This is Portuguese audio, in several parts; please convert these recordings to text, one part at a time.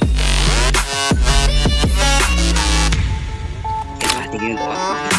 Foi. Tem que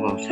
宝石